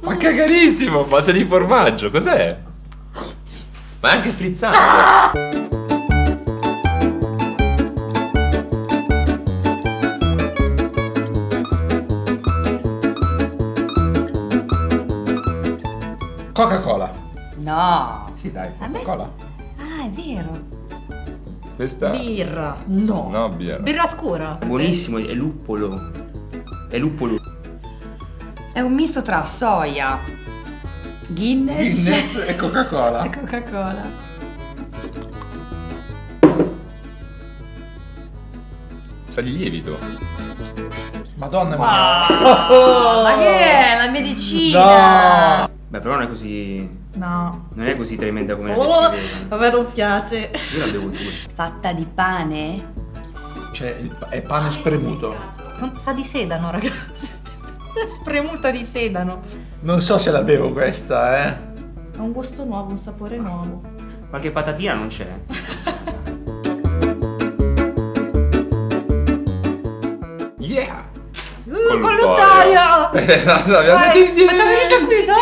Ma cagarissimo! Base di formaggio, cos'è? Ma è anche frizzante. Coca-Cola. No. Sì, dai, Coca-Cola. Ah, è vero. Questa... Birra. No. No, birra. Birra scura. È buonissimo, è luppolo. È luppolo. È un misto tra soia, Guinness, Guinness e Coca-Cola. e Coca-Cola. Sa di lievito. Madonna mia. Ma che è? La medicina! No! Beh, però non è così. No. Non è così tremenda come la Oh, descrivevano. a me non piace. Io la bevo tutta. Fatta di pane? Cioè, è pane spremuto. Non- Sa di sedano, ragazzi. Spremuta di sedano. Non so se la bevo questa, eh. Ha un gusto nuovo, un sapore nuovo. Qualche patatina non c'è. Yeah! Uh, colluttorio! Eh, l'abbiamo Vai, detto. facciamo vedere qui, no?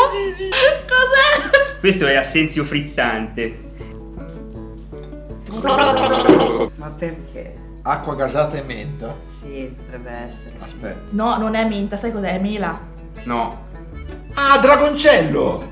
Cos'è? Questo è assenzio frizzante. Ma perché? Acqua gasata e menta. Sì, potrebbe essere. sì. Aspetta. No, non è menta, sai cos'è? È mela. No. Ah, dragoncello!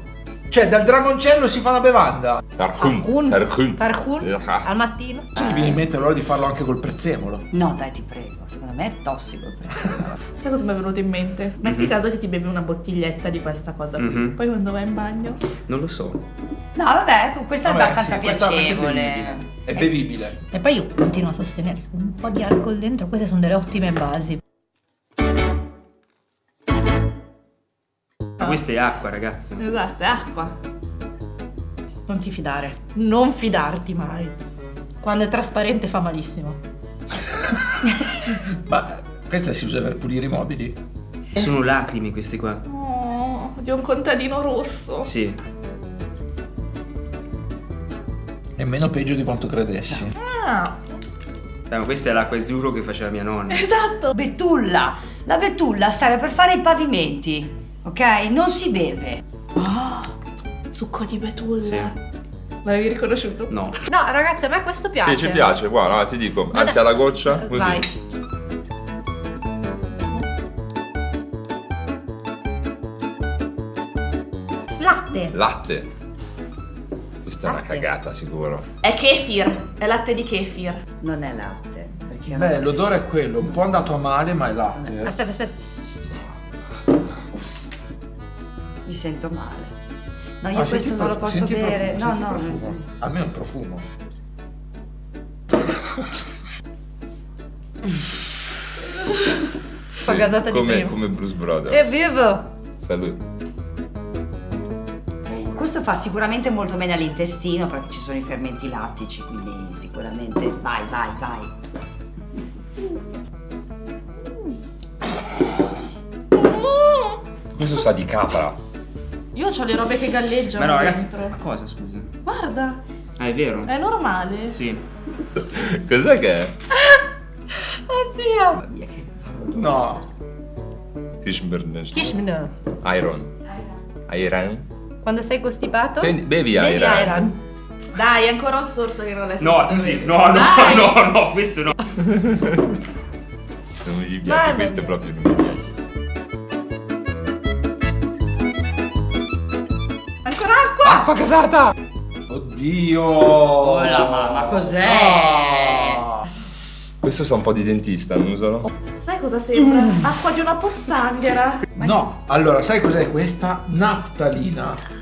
Cioè, dal dragoncello si fa una bevanda. Tarhun. Tarhun. Ah. Al mattino. Sì, mi viene in mente allora di farlo anche col prezzemolo. No, dai, ti prego. Secondo me è tossico il prezzemolo. Sai cosa mi è venuto in mente? Metti Mhm. caso che ti bevi una bottiglietta di questa cosa qui. Mhm. Poi quando vai in bagno. Non lo so. No, vabbè, questo è Vabbè, abbastanza sì, questa- questa è piacevole. È bevibile. E poi io continuo a sostenere che un po' di alcol dentro, queste sono delle ottime basi. Ma questa è acqua, ragazzi. Esatto, è acqua. Non ti fidare. Non fidarti mai. Quando è trasparente fa malissimo. Ma questa si usa per pulire i mobili? Sono lacrime queste qua. Oh, di un contadino rosso. Sì. È meno peggio di quanto credessi. Ah, Beh, ma questa è l'acqua azzurro che faceva mia nonna. esatto. Betulla. La betulla serve per fare i pavimenti. Ok? Non si beve. Succo di betulla. Sì. L'avevi riconosciuto? No. No, ragazzi, a me questo piace. Sì, ci piace, guarda, ti dico. Anzi, alla goccia, così. Vai. Latte. Latte. Questa è una Latte. cagata, sicuro. È kefir. È latte di kefir. Non è latte. Perché Beh, l'odore è quello, un po' andato a male, ma è latte. Aspetta, aspetta. Mi sento male. No, io Ah, questo senti non lo posso senti bere. profumo, no, senti no. profumo. Almeno il profumo. Fa gasata di Come, prima. come Bruce E Brothers. vivo. Salute. Questo fa sicuramente molto bene all'intestino perché ci sono i fermenti lattici, quindi sicuramente. Vai, vai, vai. Questo sa di capra. Io ho le robe che galleggiano Ma no, ragazzi. dentro. Ma cosa, scusa? Guarda, Ah, è vero? è normale. Sì. Cos'è che è? Oddio. Mamma mia, che No. Kishmirnesh. Kishmir. Iron. Iron. Quando sei costipato? Bevi, bevi Bevi Iron. Iron. Dai, è ancora un sorso che non l'hai No, sentito tu sì. bene. No, no, Dai. no, no, questo no. Non gli piace, Vai, questo vai. proprio non mi piace. Ancora acqua? Acqua casata! Oddio. Oh la mamma, cos'è? No. Questo sa un po' di dentista, non usano? Sai cosa sembra? Acqua di una pozzanghera. No, allora, sai cos'è questa? Naftalina.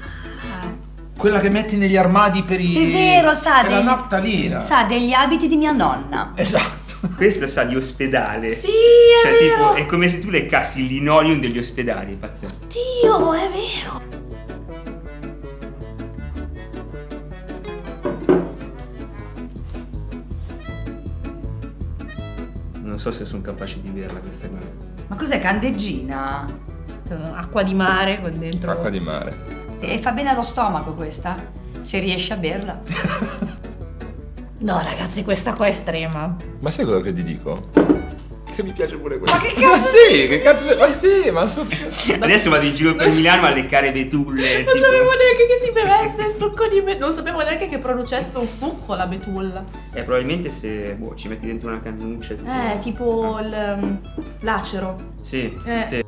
Quella che metti negli armadi per i... È vero, sa È la degli- naftalina. Sa degli abiti di mia nonna. Esatto. Questa sa di ospedale. Sì, è Cioè, vero. tipo, è come se tu leccassi il linoleum degli ospedali, è pazzesco. Dio, è vero. Non so se sono capace di berla questa qua. Ma cos'è candeggina? Sono Acqua di mare con dentro. Acqua di mare. E fa bene allo stomaco questa? Se riesci a berla. No, ragazzi, questa qua è estrema. Ma sai cosa che ti dico? che mi piace pure questo. Ma che cazzo Ma sì, che cazzo. Ma sì, ma Adesso vado in giro per Milano a leccare betulle. Non tipo- sapevo neanche che si bevesse il succo di betulla. Non sapevo neanche che producesse un succo la betulla. Eh, probabilmente se boh, ci metti dentro una cannuccia. tipo- Eh, tipo il, um, l'acero. Sì, Eh. sì.